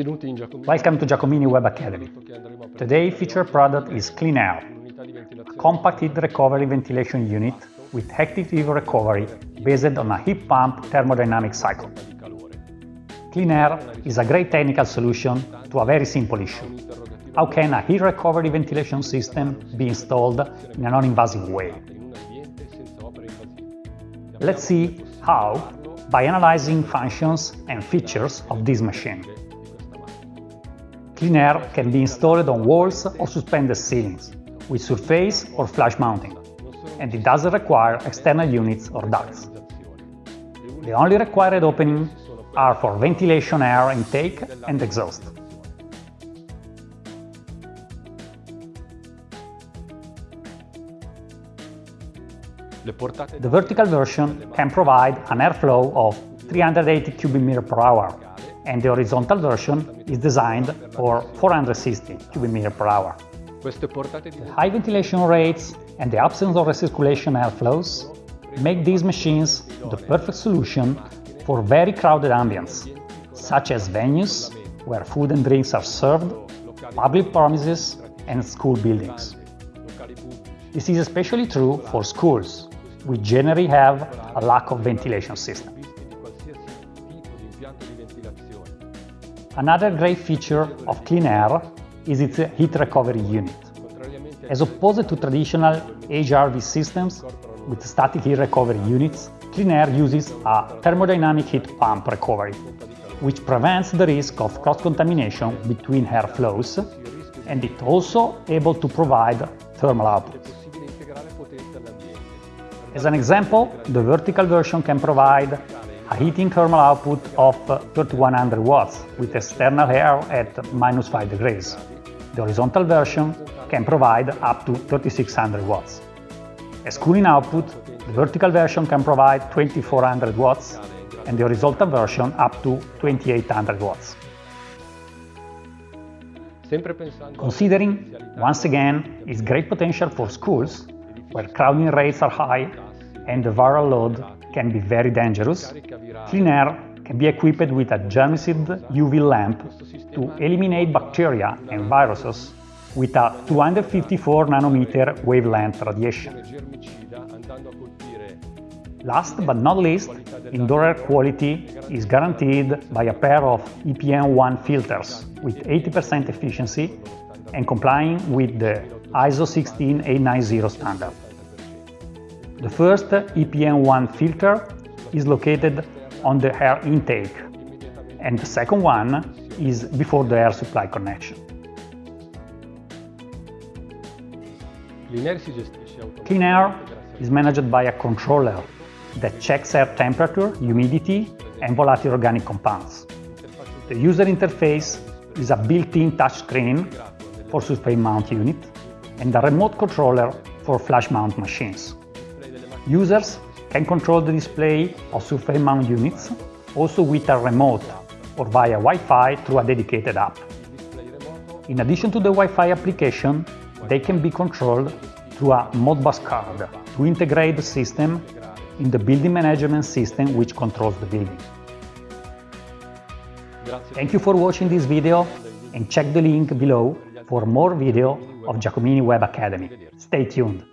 Welcome to Giacomini Web Academy. Today featured product is Clean Air, a compact heat recovery ventilation unit with active heat recovery based on a heat pump thermodynamic cycle. Clean Air is a great technical solution to a very simple issue. How can a heat recovery ventilation system be installed in a non-invasive way? Let's see how by analyzing functions and features of this machine. Clean air can be installed on walls or suspended ceilings, with surface or flush mounting, and it doesn't require external units or ducts. The only required openings are for ventilation air intake and exhaust. The vertical version can provide an airflow of 380 cubic meter per hour, and the horizontal version is designed for 460 cubic meter per hour. The high ventilation rates and the absence of recirculation airflows make these machines the perfect solution for very crowded ambience, such as venues where food and drinks are served, public premises and school buildings. This is especially true for schools, we generally have a lack of ventilation system. Another great feature of Clean Air is its heat recovery unit. As opposed to traditional HRV systems with static heat recovery units, Clean Air uses a thermodynamic heat pump recovery, which prevents the risk of cross-contamination between air flows, and it also able to provide thermal output. As an example, the vertical version can provide a heating thermal output of uh, 3100 watts with external air at minus 5 degrees. The horizontal version can provide up to 3600 watts. As cooling output, the vertical version can provide 2400 watts and the horizontal version up to 2800 watts. Considering, once again, its great potential for schools, where crowding rates are high and the viral load can be very dangerous, Clean Air can be equipped with a germicide UV lamp to eliminate bacteria and viruses with a 254 nanometer wavelength radiation. Last but not least, indoor air quality is guaranteed by a pair of ePM1 filters with 80% efficiency and complying with the ISO 16890 standard. The first ePM1 filter is located on the air intake and the second one is before the air supply connection. Clean air is managed by a controller that checks air temperature, humidity and volatile organic compounds. The user interface is a built-in touchscreen for surface mount unit and a remote controller for flush mount machines. Users can control the display of surface mount units also with a remote or via Wi-Fi through a dedicated app. In addition to the Wi-Fi application, they can be controlled through a Modbus card to integrate the system in the building management system which controls the building. Thank you for watching this video and check the link below for more video of Giacomini Web Academy. Stay tuned!